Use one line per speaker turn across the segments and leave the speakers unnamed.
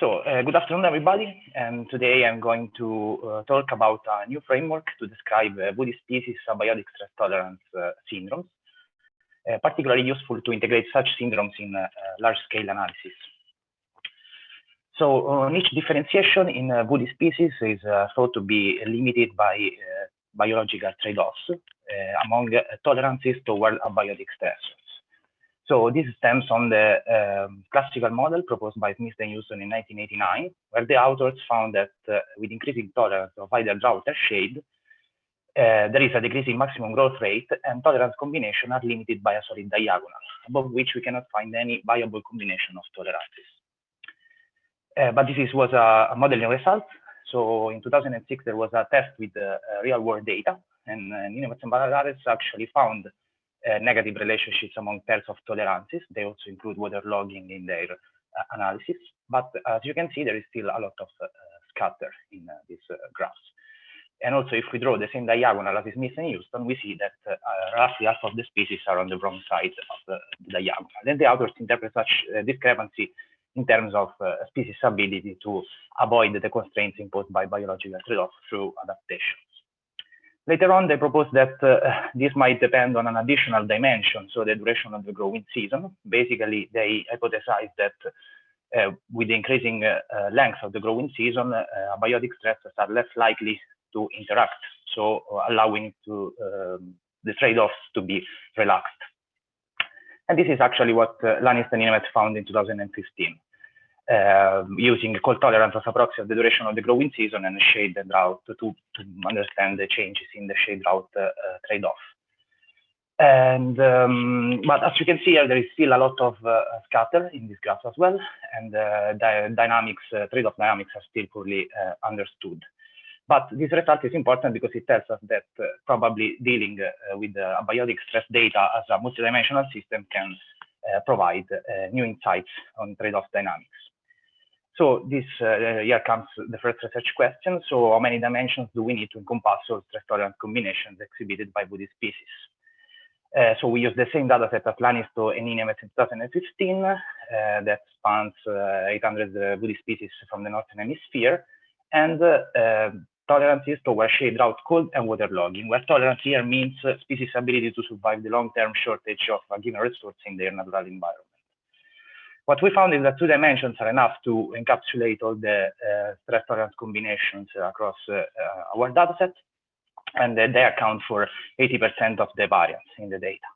So, uh, good afternoon, everybody. And today I'm going to uh, talk about a new framework to describe uh, woody species abiotic stress tolerance uh, syndromes, uh, particularly useful to integrate such syndromes in uh, large-scale analysis. So, niche differentiation in woody species is thought to be limited by biological trade-offs among tolerances toward abiotic stressors. So this stems on the um, classical model proposed by Smith and Huston in 1989, where the authors found that uh, with increasing tolerance of either drought or shade, uh, there is a decreasing maximum growth rate and tolerance combination are limited by a solid diagonal, above which we cannot find any viable combination of tolerances. Uh, but this is, was a, a, modeling result. So in 2006, there was a test with uh, real world data and, and Niinemets and actually found uh, negative relationships among pairs of tolerances. They also include waterlogging in their uh, analysis. But as you can see, there is still a lot of uh, scatter in these graphs. And also, if we draw the same diagonal as Smith and Huston, we see that uh, roughly half of the species are on the wrong side of the, diagonal. Then the authors interpret such uh, discrepancy in terms of uh, species' ability to avoid the constraints imposed by biological trade-off through adaptation. Later on, they proposed that uh, this might depend on an additional dimension, so the duration of the growing season. Basically, they hypothesized that uh, with the increasing uh, uh length of the growing season, uh, abiotic stresses are less likely to interact, so uh, allowing to um, the trade-offs to be relaxed. And this is actually what uh, Laanisto and Niinemets found in 2015 uh, using cold tolerance as a proxy of the duration of the growing season and shade and drought to, to understand the changes in the shade drought uh, trade-off. And um, but as you can see here, there is still a lot of uh, scatter in this graph as well, and uh, the dynamics, uh, trade-off dynamics are still poorly uh, understood. But this result is important because it tells us that probably dealing with the abiotic stress data as a multidimensional system can provide new insights on trade-off dynamics. So this uh, here comes the first research question. So how many dimensions do we need to encompass all stress tolerant combinations exhibited by woody species? Uh, so we use the same data set as Laanisto and Niinemets in 2015 uh, that spans uh, 800 uh, woody species from the Northern Hemisphere and uh, tolerances toward shade drought, cold, and waterlogging, where tolerance here means species' ability to survive the long-term shortage of a given resource in their natural environment. What we found is that two dimensions are enough to encapsulate all the uh, stress tolerance combinations across uh, uh our dataset, and they account for 80% of the variance in the data.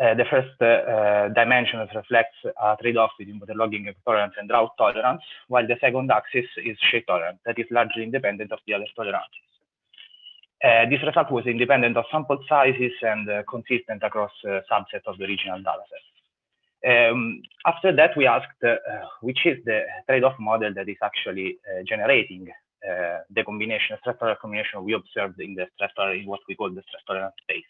Uh, the first uh, uh, dimension reflects a trade-off between waterlogging tolerance and drought tolerance, while the second axis is shade tolerance, that is largely independent of the other tolerances. This result was independent of sample sizes and consistent across uh, subsets of the original dataset. Um, after that, we asked uh, which is the trade-off model that is actually uh, generating uh, the combination, stress tolerance combination we observed in the stress in what we call the stress tolerance space.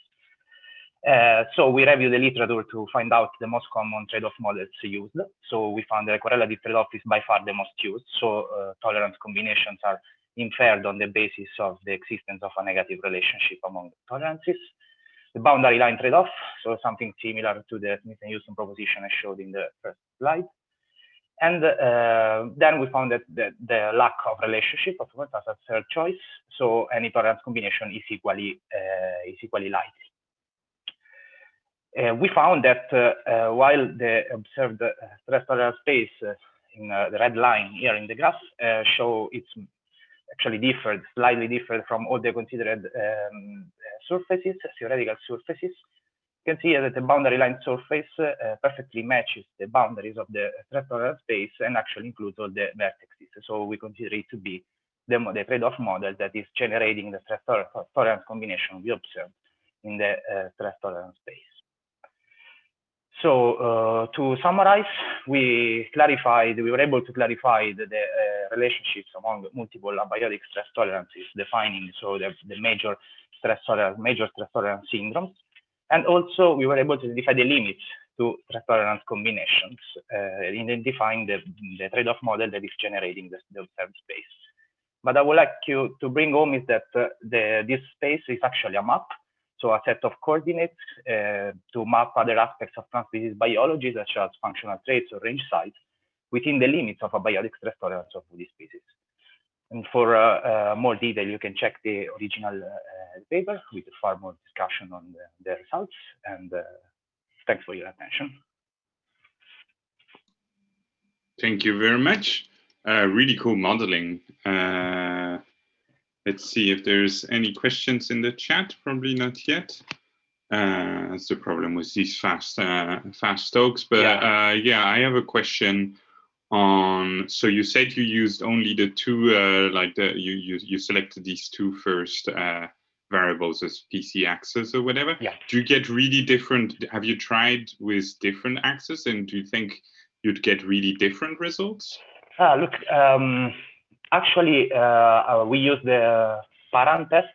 Uh, so we reviewed the literature to find out the most common trade-off models used. So we found that the correlative trade-off is by far the most used. So uh, tolerance combinations are inferred on the basis of the existence of a negative relationship among tolerances the boundary line trade-off, so something similar to the Smith and Huston proposition I showed in the first slide. And uh, then we found that the, the, lack of relationship, of course, as a third choice. So any tolerance combination is equally uh, is equally likely. Uh, we found that uh, uh, while the observed uh, stress space in the red line here in the graph show it's actually differed, slightly different from all the considered um, surfaces, theoretical surfaces. You can see that the boundary line surface uh, perfectly matches the boundaries of the tolerance space and actually includes all the vertices. So we consider it to be the, the trade-off model that is generating the stress tolerance combination we observed in the uh, tolerance space. So uh, to summarize, we clarified, we were able to clarify the, the uh, relationships among multiple abiotic stress tolerances, defining so the, the major stress tolerance, major stress tolerance syndromes, and also we were able to identify the limits to stress tolerance combinations, uh, identifying the, the trade-off model that is generating the, the observed space. But I would like you to bring home is that uh, the, this space is actually a map so a set of coordinates uh, to map other aspects of plant species biology, such as functional traits or range size. Within the limits of abiotic stress tolerance of woody species. And for uh, uh, more detail, you can check the original uh, paper with far more discussion on the, the results. And uh, thanks for your attention.
Thank you very much. Uh, really cool modeling. Uh, let's see if there's any questions in the chat. Probably not yet. Uh, that's the problem with these fast fast talks. But yeah. yeah, I have a question on so you said you used only the two uh, like the you you you selected these two first uh, variables as PC axis or whatever.
Yeah.
Do you get really different? Have you tried with different axes, and do you think you'd get really different results?
Ah, look, um, actually, uh, we use the Paran test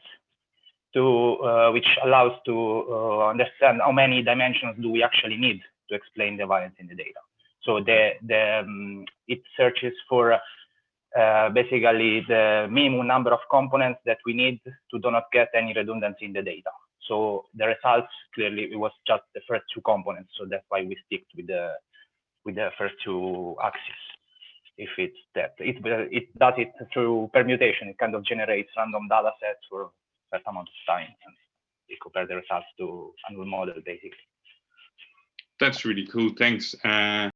to uh, which allows to uh, understand how many dimensions do we actually need to explain the variance in the data. So the, the um, it searches for uh, basically the minimum number of components that we need to do not get any redundancy in the data. So the results clearly it was just the first two components. So that's why we stick with the with the first two axes. If it's that it it does it through permutation. It kind of generates random data sets for a certain amount of time and we compare the results to annual model basically.
That's really cool. Thanks. Uh...